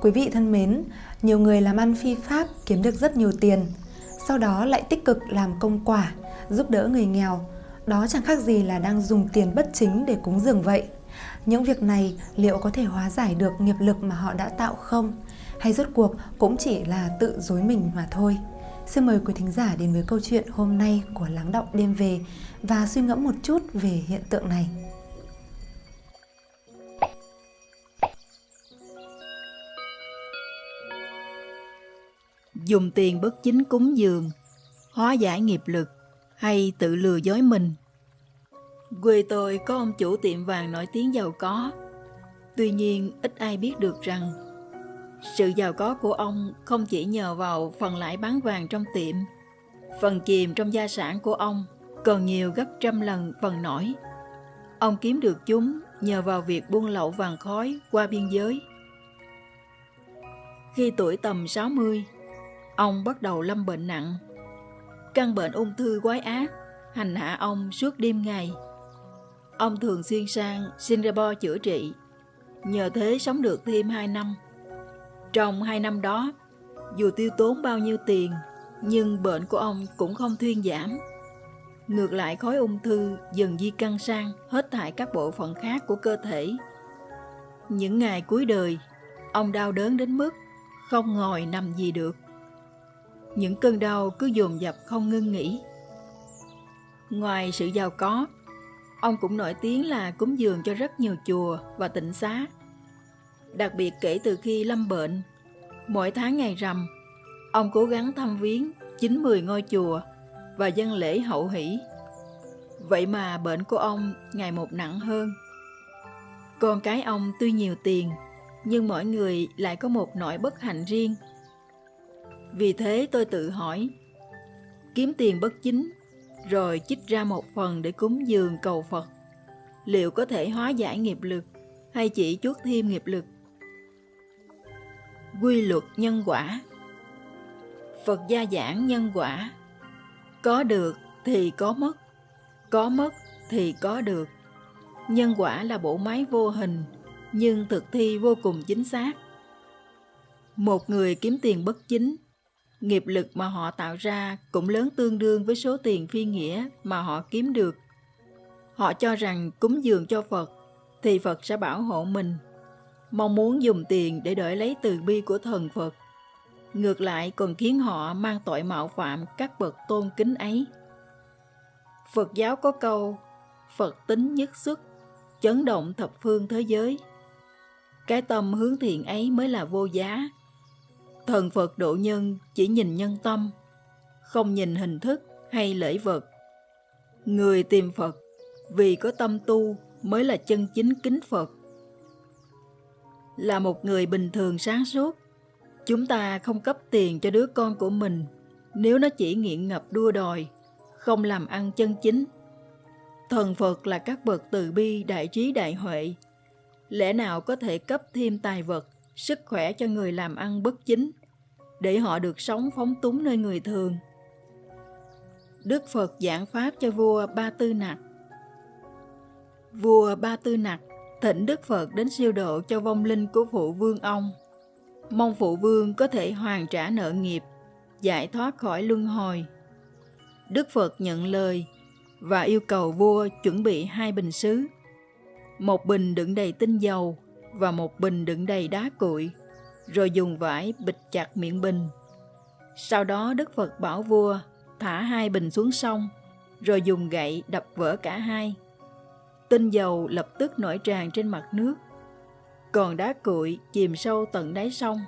Quý vị thân mến, nhiều người làm ăn phi pháp kiếm được rất nhiều tiền, sau đó lại tích cực làm công quả, giúp đỡ người nghèo. Đó chẳng khác gì là đang dùng tiền bất chính để cúng dường vậy. Những việc này liệu có thể hóa giải được nghiệp lực mà họ đã tạo không? Hay rốt cuộc cũng chỉ là tự dối mình mà thôi? Xin mời quý thính giả đến với câu chuyện hôm nay của Lắng Động Đêm Về và suy ngẫm một chút về hiện tượng này. Dùng tiền bất chính cúng dường, hóa giải nghiệp lực hay tự lừa dối mình. Quê tôi có ông chủ tiệm vàng nổi tiếng giàu có. Tuy nhiên ít ai biết được rằng sự giàu có của ông không chỉ nhờ vào phần lãi bán vàng trong tiệm, phần chìm trong gia sản của ông còn nhiều gấp trăm lần phần nổi. Ông kiếm được chúng nhờ vào việc buôn lậu vàng khói qua biên giới. Khi tuổi tầm 60, ông bắt đầu lâm bệnh nặng. Căn bệnh ung thư quái ác hành hạ ông suốt đêm ngày. Ông thường xuyên sang Singapore chữa trị, nhờ thế sống được thêm 2 năm. Trong hai năm đó, dù tiêu tốn bao nhiêu tiền, nhưng bệnh của ông cũng không thuyên giảm. Ngược lại khối ung thư dần di căn sang hết thải các bộ phận khác của cơ thể. Những ngày cuối đời, ông đau đớn đến mức không ngồi nằm gì được. Những cơn đau cứ dồn dập không ngưng nghỉ. Ngoài sự giàu có, ông cũng nổi tiếng là cúng dường cho rất nhiều chùa và tịnh xá Đặc biệt kể từ khi lâm bệnh, mỗi tháng ngày rằm, ông cố gắng thăm viếng 90 ngôi chùa và dân lễ hậu hỷ. Vậy mà bệnh của ông ngày một nặng hơn. Con cái ông tuy nhiều tiền, nhưng mỗi người lại có một nỗi bất hạnh riêng. Vì thế tôi tự hỏi, kiếm tiền bất chính, rồi chích ra một phần để cúng dường cầu Phật, liệu có thể hóa giải nghiệp lực hay chỉ chuốt thêm nghiệp lực? quy luật nhân quả. Phật gia giảng nhân quả. Có được thì có mất có mất thì có được. Nhân quả là bộ máy vô hình nhưng thực thi vô cùng chính xác. Một người kiếm tiền bất chính nghiệp lực mà họ tạo ra cũng lớn tương đương với số tiền phi nghĩa mà họ kiếm được họ cho rằng cúng dường cho phật thì phật sẽ bảo hộ mình mong muốn dùng tiền để đổi lấy từ bi của thần Phật. Ngược lại còn khiến họ mang tội mạo phạm các bậc tôn kính ấy. Phật giáo có câu Phật tính nhất xuất, chấn động thập phương thế giới. Cái tâm hướng thiện ấy mới là vô giá. Thần Phật độ nhân chỉ nhìn nhân tâm, không nhìn hình thức hay lễ vật. Người tìm Phật vì có tâm tu mới là chân chính kính Phật. Là một người bình thường sáng suốt chúng ta không cấp tiền cho đứa con của mình. Nếu nó chỉ nghiện ngập đua đòi không làm ăn chân chính thần phật là các bậc từ bi đại trí đại huệ. Lẽ nào có thể cấp thêm tài vật sức khỏe cho người làm ăn bất chính để họ được sống phóng túng nơi người thường đức phật giảng pháp cho vua ba tư nặc vua ba tư nặc thỉnh Đức Phật đến siêu độ cho vong linh của phụ vương ông. Mong phụ vương có thể hoàn trả nợ nghiệp, giải thoát khỏi luân hồi. Đức Phật nhận lời và yêu cầu vua chuẩn bị hai bình sứ. Một bình đựng đầy tinh dầu và một bình đựng đầy đá cuội, rồi dùng vải bịt chặt miệng bình. Sau đó Đức Phật bảo vua thả hai bình xuống sông, rồi dùng gậy đập vỡ cả hai tinh dầu lập tức nổi tràn trên mặt nước, còn đá cuội chìm sâu tận đáy sông.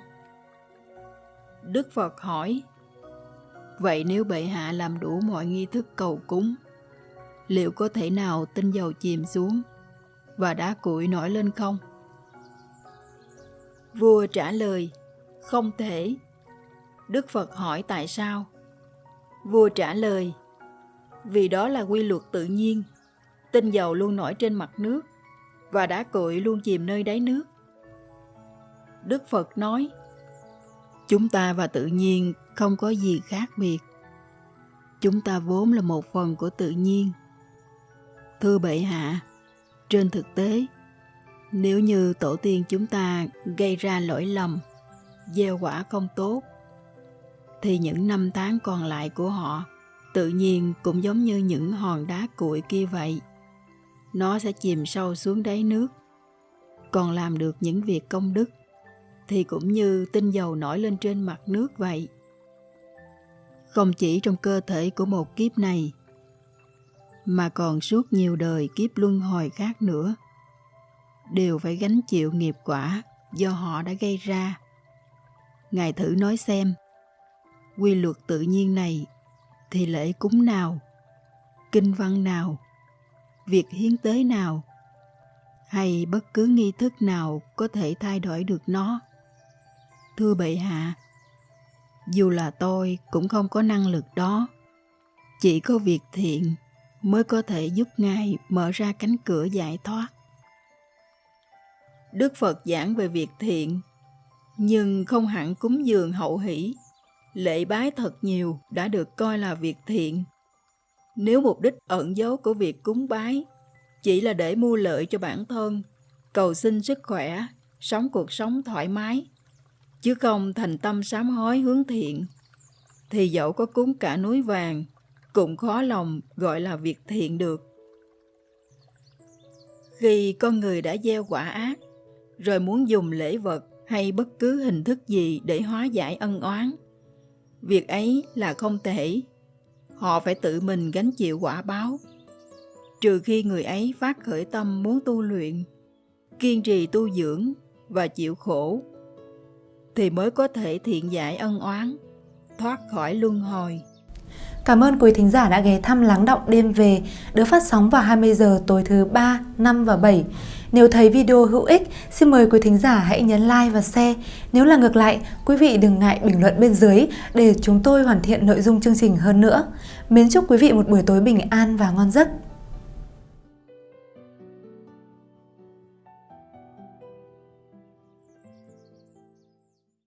Đức Phật hỏi, Vậy nếu bệ hạ làm đủ mọi nghi thức cầu cúng, liệu có thể nào tinh dầu chìm xuống và đá cuội nổi lên không? Vua trả lời, không thể. Đức Phật hỏi tại sao? Vua trả lời, vì đó là quy luật tự nhiên tinh dầu luôn nổi trên mặt nước và đá cội luôn chìm nơi đáy nước. Đức Phật nói, chúng ta và tự nhiên không có gì khác biệt. Chúng ta vốn là một phần của tự nhiên. Thưa bệ hạ, trên thực tế, nếu như tổ tiên chúng ta gây ra lỗi lầm gieo quả không tốt, thì những năm tháng còn lại của họ tự nhiên cũng giống như những hòn đá cuội kia vậy. Nó sẽ chìm sâu xuống đáy nước. Còn làm được những việc công đức thì cũng như tinh dầu nổi lên trên mặt nước vậy. Không chỉ trong cơ thể của một kiếp này, mà còn suốt nhiều đời kiếp luân hồi khác nữa, đều phải gánh chịu nghiệp quả do họ đã gây ra. Ngài thử nói xem, quy luật tự nhiên này thì lễ cúng nào, kinh văn nào, việc hiến tế nào hay bất cứ nghi thức nào có thể thay đổi được nó. Thưa bệ hạ, dù là tôi cũng không có năng lực đó. Chỉ có việc thiện mới có thể giúp Ngài mở ra cánh cửa giải thoát. Đức Phật giảng về việc thiện, nhưng không hẳn cúng dường hậu hỷ. Lễ bái thật nhiều đã được coi là việc thiện. Nếu mục đích ẩn dấu của việc cúng bái chỉ là để mua lợi cho bản thân, cầu xin sức khỏe, sống cuộc sống thoải mái, chứ không thành tâm sám hối hướng thiện, thì dẫu có cúng cả núi vàng, cũng khó lòng gọi là việc thiện được. Khi con người đã gieo quả ác, rồi muốn dùng lễ vật hay bất cứ hình thức gì để hóa giải ân oán, việc ấy là không thể. Họ phải tự mình gánh chịu quả báo. Trừ khi người ấy phát khởi tâm muốn tu luyện, kiên trì tu dưỡng và chịu khổ thì mới có thể thiện giải ân oán, thoát khỏi luân hồi. Cảm ơn quý thính giả đã ghé thăm Lắng Động Đêm Về được phát sóng vào 20 giờ tối thứ 3, 5 và 7. Nếu thấy video hữu ích, xin mời quý thính giả hãy nhấn like và share. Nếu là ngược lại, quý vị đừng ngại bình luận bên dưới để chúng tôi hoàn thiện nội dung chương trình hơn nữa. Mến chúc quý vị một buổi tối bình an và ngon giấc.